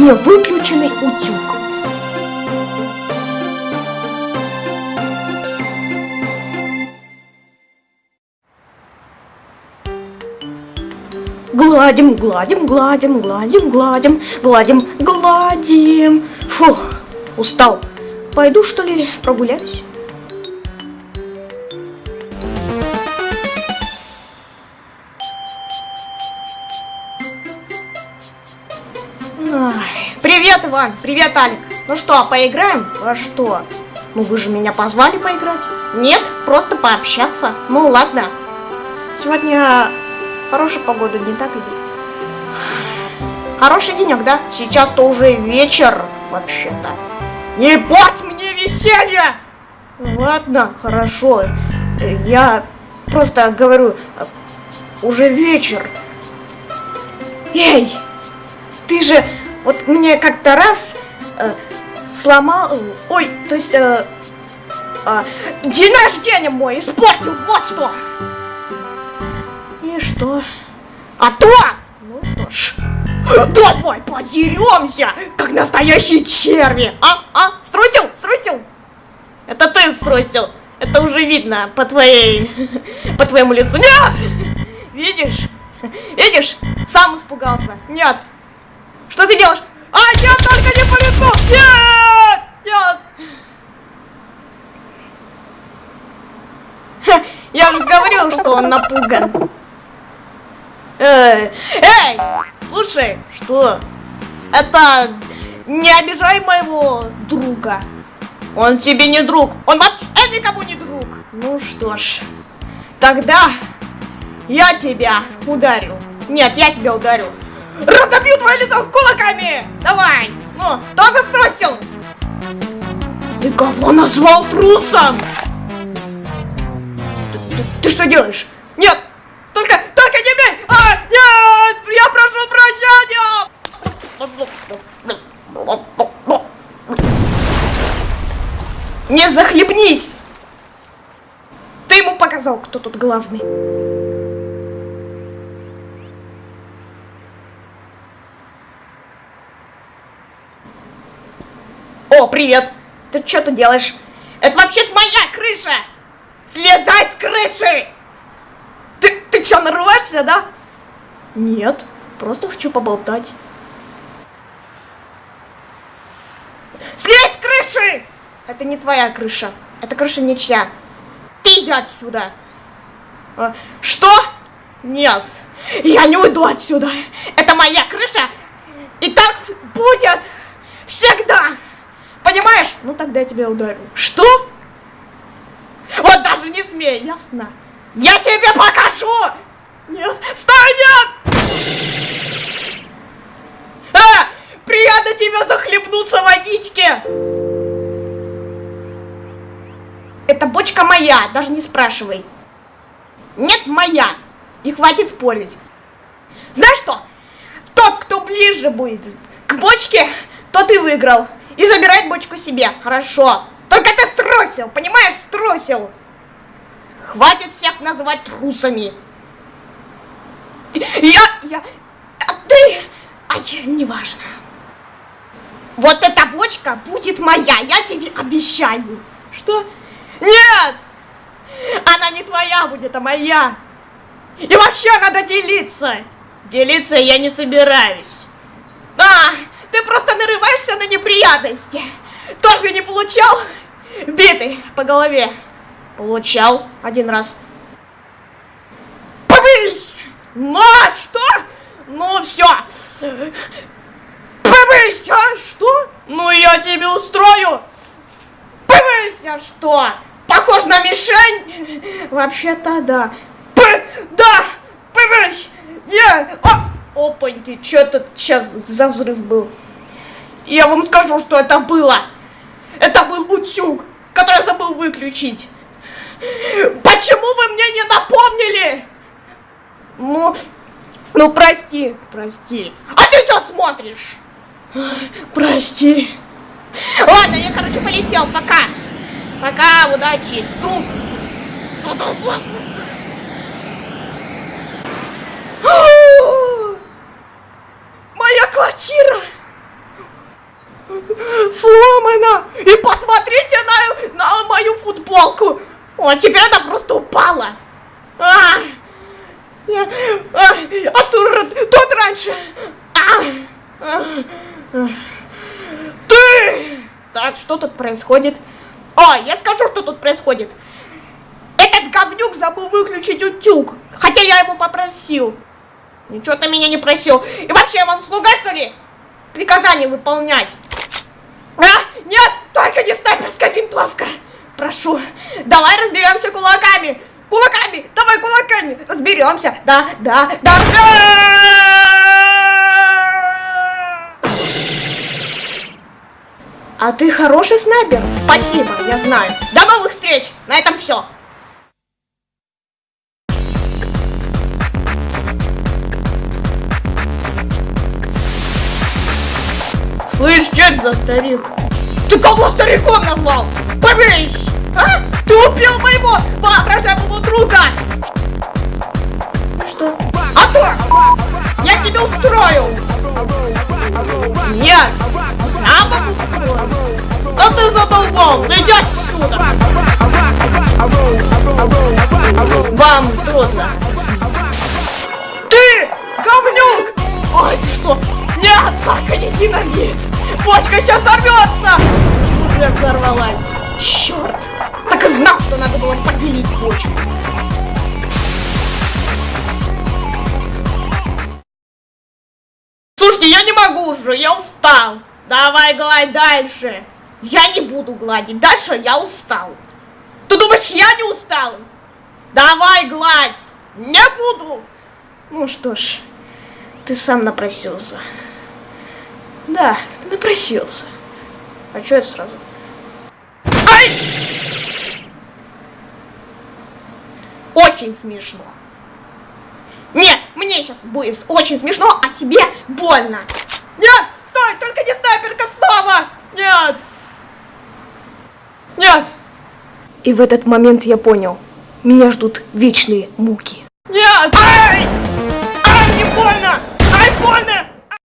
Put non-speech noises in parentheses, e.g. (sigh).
не выключенный утюг. Гладим, гладим, гладим, гладим, гладим, гладим, гладим. Фух, устал. Пойду, что ли, прогуляюсь? Привет, Иван! Привет, Алик! Ну что, поиграем? Во что? Ну вы же меня позвали поиграть? Нет, просто пообщаться. Ну ладно. Сегодня хорошая погода, не так ли? Хороший денек, да? Сейчас-то уже вечер, вообще-то. Не порть мне веселье! Ладно, хорошо. Я просто говорю, уже вечер. Эй, ты же вот мне как-то раз э, сломал, ой, то есть э, э, день рождения мой испортил, вот что. И что? А то, ну что ж, давай подеремся, как настоящие черви. А, а, струсил, струсил? Это ты струсил. Это уже видно по твоей, (laughs) по твоему лицу. Нет! Видишь? Видишь? Сам испугался. Нет, что ты делаешь? А, нет, только не по лицу! Нет! Нет! Я же говорил, что он напуган. Эй, эй, слушай, что? Это не обижай моего друга. Он тебе не друг. Он вообще никому не друг. Ну что ж, тогда я тебя ударю. Нет, я тебя ударю. Разобью твое лицо кулаками! Давай! Ну, кто заструсил? Ты кого назвал трусом? Ты, ты, ты что делаешь? Нет! Только, только не бей! А, нет! Я прошу прощения! Не захлебнись! Ты ему показал, кто тут главный. Привет! Ты что ты делаешь? Это вообще-то моя крыша! Слезай с крыши! Ты, ты что, нарываешься, да? Нет, просто хочу поболтать. Слезь с крыши! Это не твоя крыша. Это крыша ничья. Ты иди отсюда. А, что? Нет. Я не уйду отсюда. Это моя крыша. И так будет всегда. Понимаешь? Ну тогда я тебя ударю. Что? Вот даже не смей, ясно? Я тебе покажу! Нет, стой, нет! А, приятно тебя захлебнуться в водичке! Эта бочка моя, даже не спрашивай. Нет, моя. И хватит спорить. Знаешь что? Тот, кто ближе будет к бочке, тот и выиграл. И забирает бочку себе. Хорошо. Только ты струсил, понимаешь, струсил. Хватит всех называть трусами. Я, я, а ты, ай, неважно. Вот эта бочка будет моя, я тебе обещаю. Что? Нет! Она не твоя будет, а моя. И вообще надо делиться. Делиться я не собираюсь. А, ты просто нарываешься на неприятности. Тоже не получал? Биты по голове. Получал один раз. Побысь! Ну, что? Ну, все. Побысь, а что? Ну, я тебе устрою. Побысь, а что? Похож на мишень? Вообще-то да. П да, побысь! Я... А! Опаньки, что тут сейчас за взрыв был? Я вам скажу, что это было. Это был утюг, который я забыл выключить. Почему вы мне не напомнили? Ну, ну прости, прости. А ты что смотришь? Прости. Ладно, я, короче, полетел. Пока. Пока, удачи. Друг. Задолбался. Квартира! сломана. И посмотрите на, на мою футболку. О, теперь она просто упала. А, я, а, а тут, тут раньше. А, а, а. Ты! Так, что тут происходит? О, я скажу, что тут происходит. Этот говнюк забыл выключить утюг. Хотя я его попросил. Ничего ты меня не просил. И вообще, я вам слуга, что ли? Приказание выполнять. А, нет, только не снайперская винтовка. Прошу, давай разберемся кулаками. Кулаками, давай кулаками. Разберемся. Да, да, да. А ты хороший снайпер. Спасибо, я знаю. До новых встреч. На этом все. Слышь, что это за старик? Ты кого стариком назвал? Поберись! А? Ты убил моего воображаемого друга! Что? А то! Я тебя устрою! Нет! Я могу! А ты задолбал! Иди отсюда! Вам трудно Ты! Говнюк! Ой, ты что? Нет, только не динамит! Почка сейчас сорвется! Уже взорвалась. Черт! Так и знал, что надо было поделить почку. Слушайте, я не могу уже, я устал. Давай гладь дальше. Я не буду гладить. Дальше я устал. Ты думаешь, я не устал? Давай гладь. Не буду. Ну что ж, ты сам напросился. Да, ты напросился. А чё это сразу? Ай! Очень смешно. Нет, мне сейчас будет очень смешно, а тебе больно. Нет, стой, только не снайперка снова! Нет! Нет! И в этот момент я понял, меня ждут вечные муки. Нет! Ай! Ай, не больно! Ай, больно!